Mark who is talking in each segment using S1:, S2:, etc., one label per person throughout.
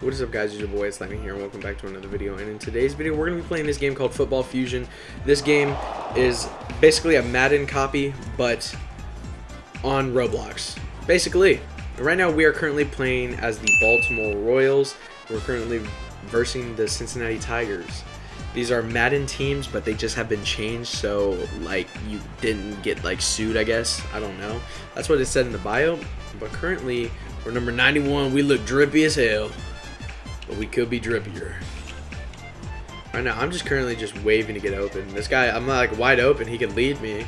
S1: What is up guys, it's your boy, it's Lightning here, and welcome back to another video, and in today's video, we're going to be playing this game called Football Fusion. This game is basically a Madden copy, but on Roblox. Basically, right now we are currently playing as the Baltimore Royals, we're currently versing the Cincinnati Tigers. These are Madden teams, but they just have been changed, so, like, you didn't get, like, sued, I guess, I don't know. That's what it said in the bio, but currently, we're number 91, we look drippy as hell. But we could be drippier. Right now, I'm just currently just waving to get open. This guy, I'm like wide open. He can lead me.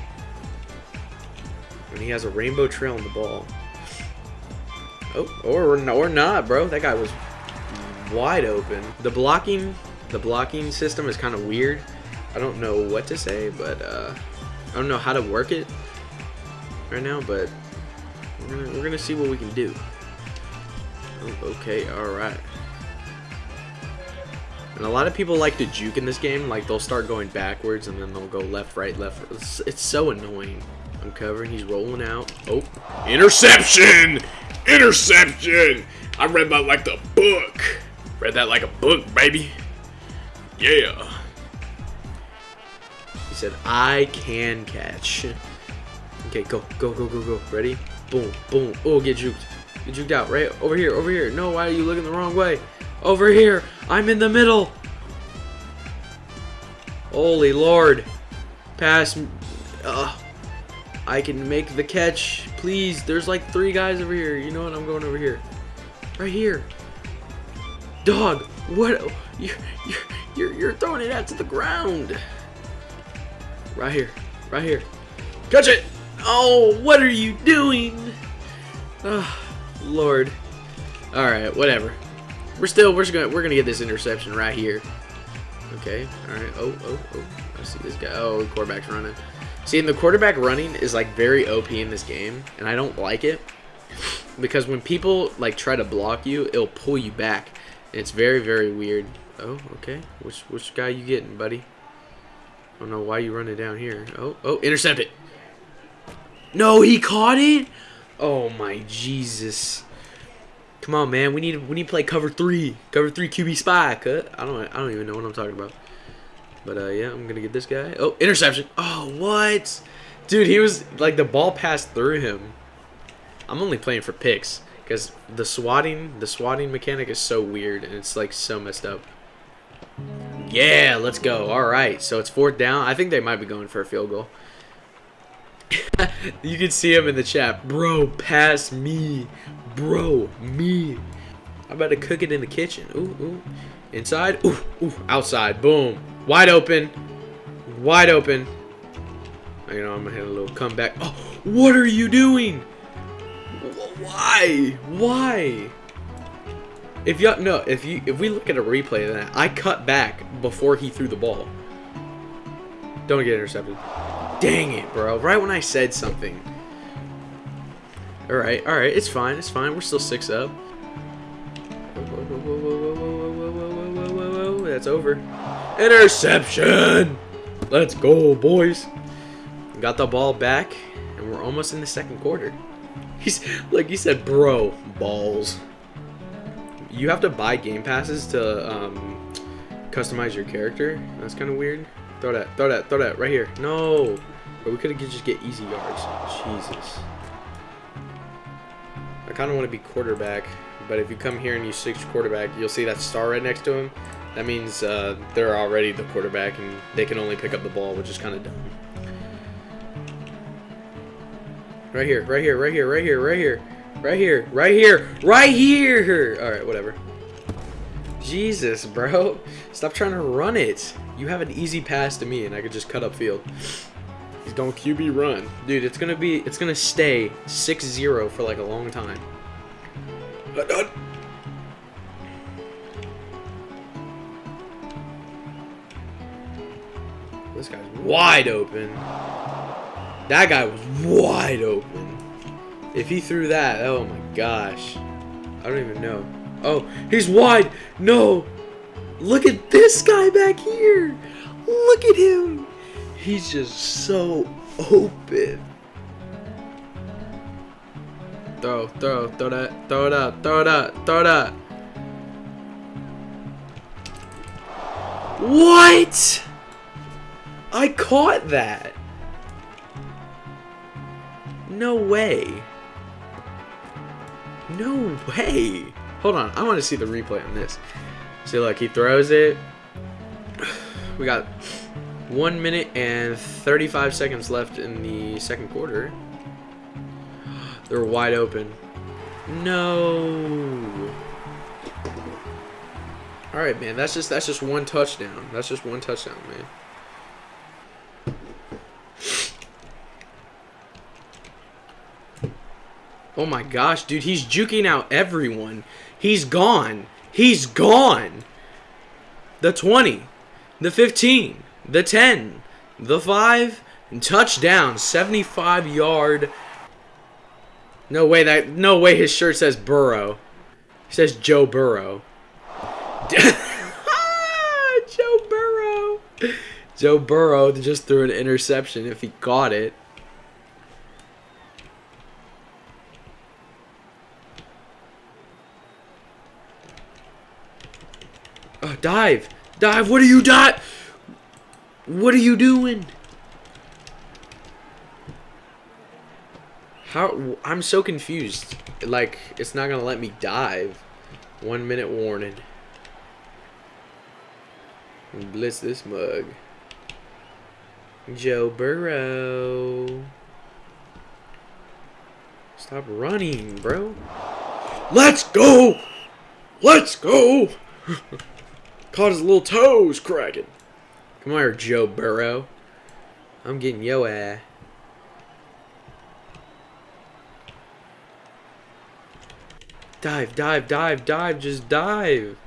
S1: And he has a rainbow trail on the ball. Oh, or, or not, bro. That guy was wide open. The blocking, the blocking system is kind of weird. I don't know what to say, but uh, I don't know how to work it right now, but we're gonna, we're gonna see what we can do. Oh, okay, all right. And a lot of people like to juke in this game. Like, they'll start going backwards and then they'll go left, right, left. It's, it's so annoying. I'm covering. He's rolling out. Oh.
S2: Interception! Interception! I read that like the book. Read that like a book, baby. Yeah.
S1: He said, I can catch. Okay, go, go, go, go, go. Ready? Boom, boom. Oh, get juked. Get juked out. Right? Over here, over here. No, why are you looking the wrong way? Over here. I'm in the middle. Holy Lord. Pass. Uh, I can make the catch. Please. There's like three guys over here. You know what? I'm going over here. Right here. Dog. What? You're, you're, you're, throwing it out to the ground. Right here. Right here. Catch it. Oh, what are you doing? Oh, Lord. All right, whatever. We're still we're gonna we're gonna get this interception right here. Okay. All right. Oh oh oh. I see this guy. Oh, the quarterback's running. See, and the quarterback running is like very OP in this game, and I don't like it because when people like try to block you, it'll pull you back. And It's very very weird. Oh, okay. Which which guy you getting, buddy? I don't know why you running down here. Oh oh, intercept it. No, he caught it. Oh my Jesus. Come on, man. We need we need to play cover three, cover three QB spy. Cut. I don't I don't even know what I'm talking about. But uh, yeah, I'm gonna get this guy. Oh, interception. Oh, what? Dude, he was like the ball passed through him. I'm only playing for picks because the swatting the swatting mechanic is so weird and it's like so messed up. Yeah, let's go. All right, so it's fourth down. I think they might be going for a field goal. you can see him in the chat. Bro, pass me. Bro, me. I'm about to cook it in the kitchen. Ooh, ooh. Inside. Ooh, ooh. Outside. Boom. Wide open. Wide open. Oh, you know, I'm going to hit a little comeback. Oh, what are you doing? Why? Why? If you no, if you if we look at a replay of that, I cut back before he threw the ball. Don't get intercepted. Dang it, bro. Right when I said something. Alright, alright. It's fine. It's fine. We're still six up. That's over. Interception! Let's go, boys. Got the ball back, and we're almost in the second quarter. He's, like he said, bro, balls. You have to buy game passes to um, customize your character. That's kind of weird. Throw that, throw that, throw that right here. No. But we could have just get easy yards. Jesus. Kind of want to be quarterback. But if you come here and you switch quarterback, you'll see that star right next to him. That means uh, they're already the quarterback and they can only pick up the ball, which is kind of dumb. Right here, right here, right here, right here, right here. Right here, right here, right here! Alright, whatever. Jesus, bro. Stop trying to run it. You have an easy pass to me and I could just cut up field. He's going QB run. Dude, it's gonna be it's gonna stay 6-0 for like a long time. This guy's wide open. That guy was wide open. If he threw that, oh my gosh. I don't even know. Oh, he's wide. No. Look at this guy back here. Look at him. He's just so open. Throw, throw, throw that, throw it up, throw it up, throw it up. What? I caught that. No way. No way. Hold on. I want to see the replay on this. See, look, he throws it. We got one minute and 35 seconds left in the second quarter. They're wide open. No. All right, man. That's just that's just one touchdown. That's just one touchdown, man. Oh my gosh, dude, he's juking out everyone. He's gone. He's gone. The 20, the 15, the 10, the 5, and touchdown, 75 yard. No way that no way his shirt says Burrow. He says Joe Burrow. Joe Burrow. Joe Burrow just threw an interception if he caught it. Oh, dive! Dive! What are you dot? What are you doing? How? I'm so confused. Like, it's not gonna let me dive. One minute warning. Blitz this mug. Joe Burrow. Stop running, bro. Let's go! Let's go! Caught his little toes cracking. Come on here, Joe Burrow. I'm getting yo ass. Dive, dive, dive, dive, just dive.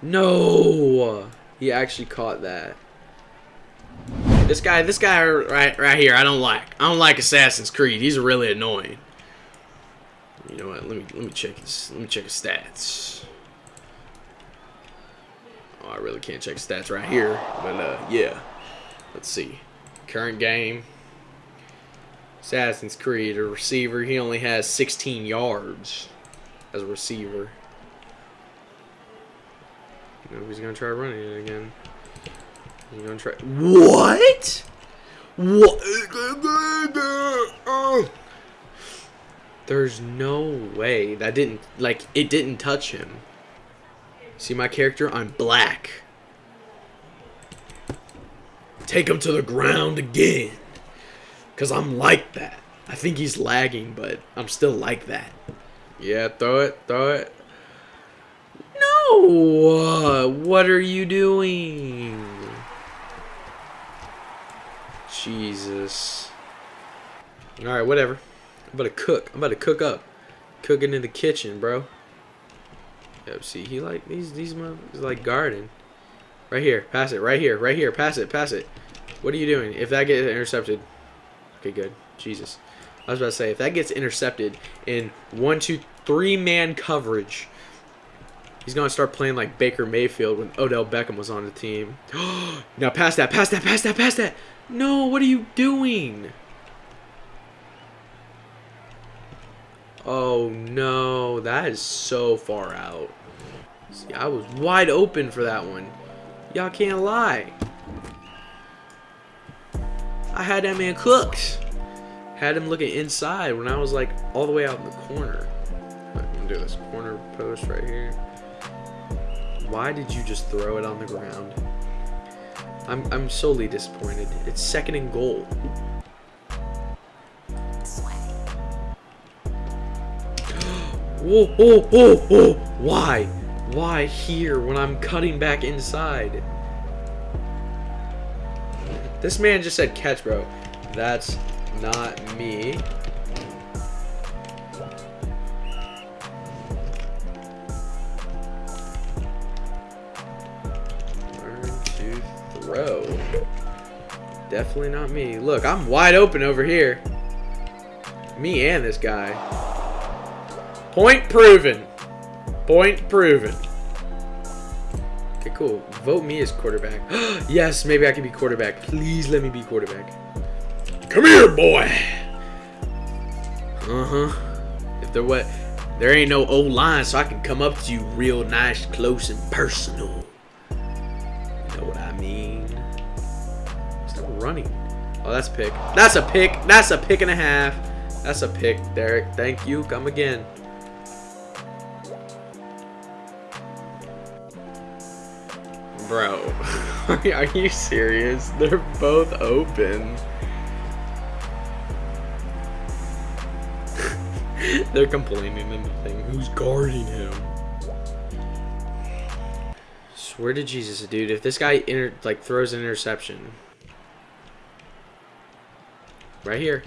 S1: No! He actually caught that. This guy, this guy right right here, I don't like. I don't like Assassin's Creed. He's really annoying. You know what? Let me let me check his let me check his stats. Oh, I really can't check stats right here, but uh, yeah. Let's see. Current game. Assassin's Creed, a receiver. He only has 16 yards as a receiver. Know, he's gonna try running it again. He's gonna try. What? What? There's no way that didn't like it didn't touch him. See my character? I'm black. Take him to the ground again. Cause I'm like that. I think he's lagging, but I'm still like that. Yeah, throw it, throw it. No! What are you doing? Jesus. Alright, whatever. I'm about to cook. I'm about to cook up. Cooking in the kitchen, bro. Yep, see, he like, these, these motherfuckers like garden. Right here. Pass it. Right here. Right here. Pass it. Pass it. What are you doing? If that gets intercepted. Okay, good. Jesus. I was about to say, if that gets intercepted in one, two, three man coverage, he's going to start playing like Baker Mayfield when Odell Beckham was on the team. now pass that, pass that, pass that, pass that. No, what are you doing? Oh no, that is so far out. See, I was wide open for that one. Y'all can't lie. I had that man cooked. Had him looking inside when I was like all the way out in the corner. I'm gonna do this corner post right here. Why did you just throw it on the ground? I'm, I'm solely disappointed. It's second and goal. Whoa, whoa, whoa, whoa. Why? Why here when I'm cutting back inside? This man just said catch, bro. That's not me. Learn to throw. Definitely not me. Look, I'm wide open over here. Me and this guy. Point proven. Point proven. Cool. Vote me as quarterback. yes, maybe I can be quarterback. Please let me be quarterback.
S2: Come here, boy.
S1: Uh-huh. If there what There ain't no old line, so I can come up to you real nice, close, and personal. You know what I mean? Stop running. Oh, that's pick. That's a pick. That's a pick and a half. That's a pick, Derek. Thank you. Come again. Bro, are you serious? They're both open. They're complaining in the thing. Who's guarding him? Swear to Jesus, dude. If this guy like throws an interception, right here.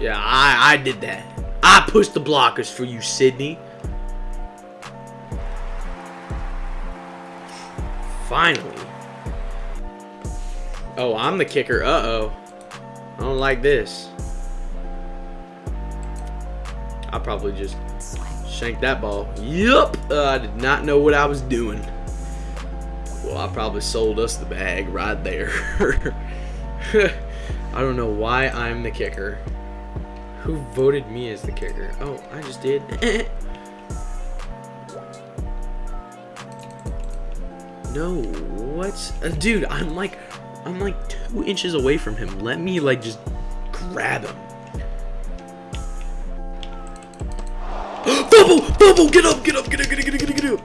S1: Yeah, I, I did that. I pushed the blockers for you, Sydney. Finally. Oh, I'm the kicker. Uh-oh. I don't like this. I probably just shanked that ball. Yup. Uh, I did not know what I was doing. Well, I probably sold us the bag right there. I don't know why I'm the kicker. Who voted me as the kicker? Oh, I just did. no, what? Uh, dude, I'm like, I'm like two inches away from him. Let me like just grab him. Bubble! Bubble! Get up! Get up! Get up! Get up! Get up! Get up! Get up!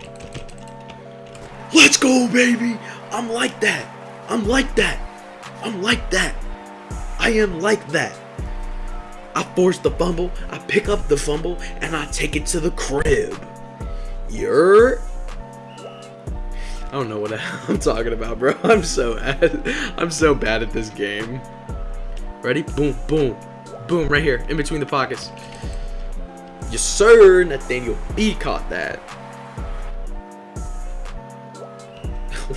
S1: Let's go, baby! I'm like that. I'm like that. I'm like that. I am like that. I force the fumble, I pick up the fumble, and I take it to the crib. You're. I don't know what I'm talking about, bro. I'm so I'm so bad at this game. Ready? Boom, boom, boom, right here, in between the pockets. Yes, sir. Nathaniel B caught that.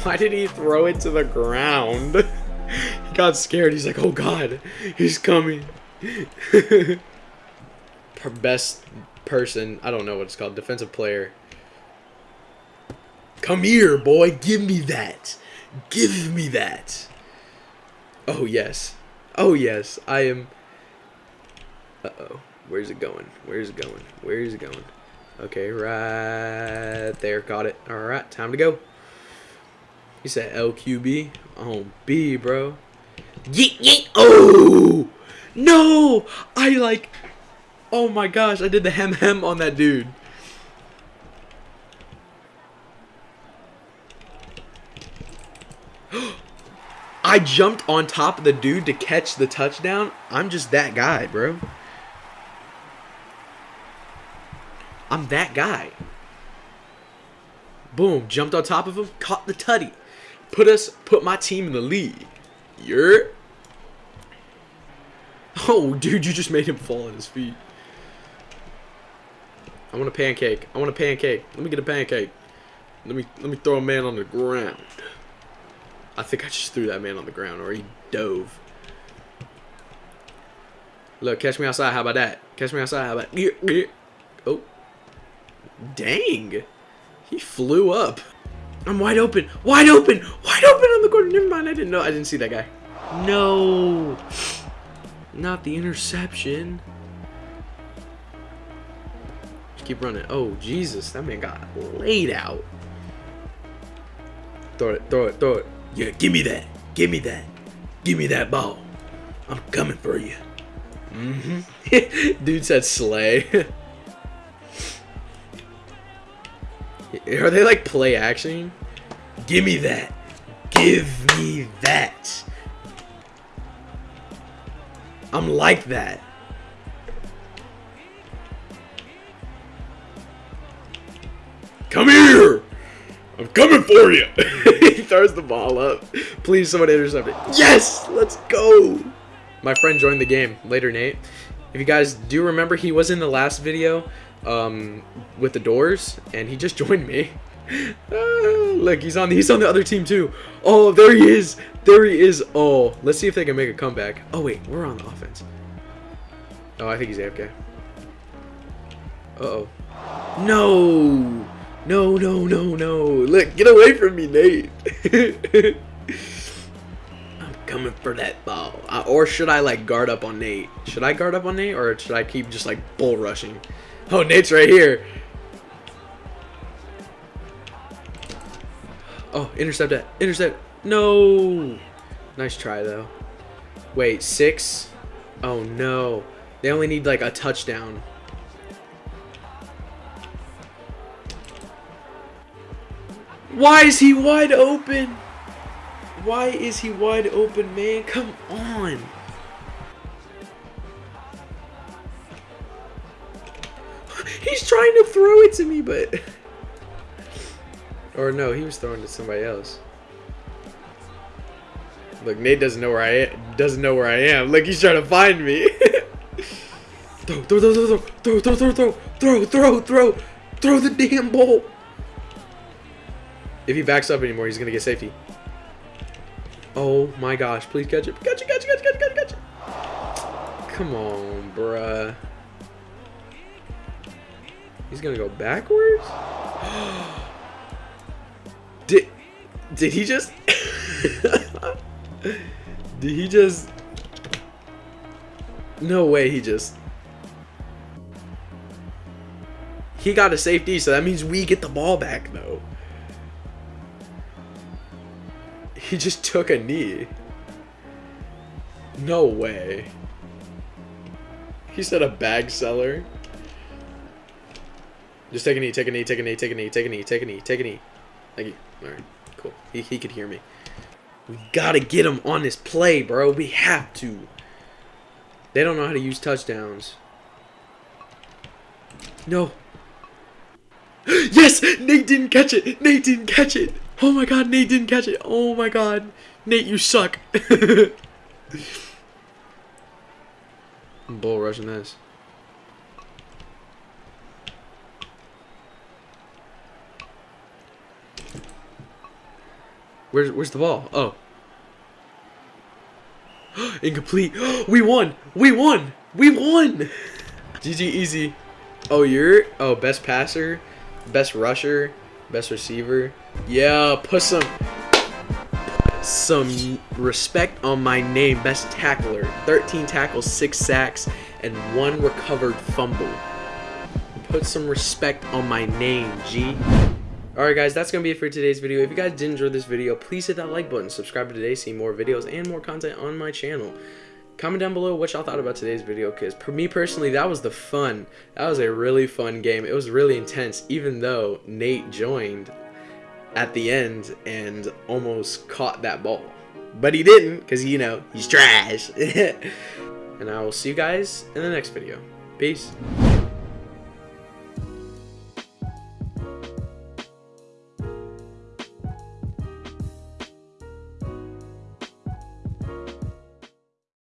S1: Why did he throw it to the ground? he got scared. He's like, oh god, he's coming. best person, I don't know what it's called, defensive player. Come here, boy, give me that. Give me that. Oh, yes. Oh, yes, I am... Uh-oh. Where's it going? Where's it going? Where is it going? Okay, right there. Got it. All right, time to go. He said LQB on B, bro. Yeet, yeet. Oh! No! I like... Oh my gosh, I did the hem hem on that dude. I jumped on top of the dude to catch the touchdown. I'm just that guy, bro. I'm that guy. Boom, jumped on top of him, caught the tutty. Put us, put my team in the lead. You're Oh, dude, you just made him fall on his feet. I want a pancake. I want a pancake. Let me get a pancake. Let me let me throw a man on the ground. I think I just threw that man on the ground, or he dove. Look, catch me outside. How about that? Catch me outside. How about? Oh, dang! He flew up. I'm wide open. Wide open. Wide open on the corner. Never mind. I didn't know. I didn't see that guy. No. Not the interception. Just keep running. Oh, Jesus. That man got laid out. Throw it, throw it, throw it. Yeah, give me that. Give me that. Give me that ball. I'm coming for you. Mm-hmm. Dude said slay. Are they like play action? Give me that. Give me that. I'm like that. Come here! I'm coming for you! he throws the ball up. Please, someone intercept it. Yes! Let's go! My friend joined the game later, Nate. If you guys do remember, he was in the last video um, with the doors, and he just joined me. Look, he's on the, he's on the other team too. Oh, there he is. There he is. Oh, let's see if they can make a comeback. Oh wait, we're on the offense. Oh, I think he's AFK. Uh oh. No. No, no, no, no. Look, get away from me, Nate. I'm coming for that ball. Or should I, like, guard up on Nate? Should I guard up on Nate, or should I keep just, like, bull rushing? Oh, Nate's right here. Oh, intercept that. Intercept. No. Nice try, though. Wait, six? Oh, no. They only need, like, a touchdown. Why is he wide open? Why is he wide open, man? Come on. He's trying to throw it to me, but... Or no, he was throwing to somebody else. Look, Nate doesn't know where I am. Doesn't know where I am. Look, he's trying to find me. throw, throw, throw, throw, throw, throw, throw, throw, throw, throw, throw, throw the damn ball. If he backs up anymore, he's gonna get safety. Oh my gosh, please catch it. Catch it, catch it, catch it, catch it, catch it, catch it. Come on, bruh. He's gonna go backwards? Did he just Did he just No way he just He got a safety, so that means we get the ball back though. He just took a knee. No way. He said a bag seller. Just take a knee, take a knee, take a knee, take a knee, take a knee, take a knee, take a knee. Thank you. Alright, cool. He, he could hear me. We gotta get him on this play, bro. We have to. They don't know how to use touchdowns. No. Yes! Nate didn't catch it! Nate didn't catch it! Oh my god, Nate didn't catch it. Oh my god. Nate, you suck. I'm bull rushing this. Where's where's the ball? Oh. Incomplete. we won. We won. We won. GG easy. Oh, you're oh best passer, best rusher, best receiver. Yeah, put some some respect on my name. Best tackler. 13 tackles, 6 sacks, and 1 recovered fumble. Put some respect on my name, G. Alright guys, that's going to be it for today's video. If you guys did enjoy this video, please hit that like button, subscribe to today, see more videos and more content on my channel. Comment down below what y'all thought about today's video, because for me personally, that was the fun. That was a really fun game. It was really intense, even though Nate joined at the end and almost caught that ball. But he didn't, because, you know, he's trash. and I will see you guys in the next video. Peace.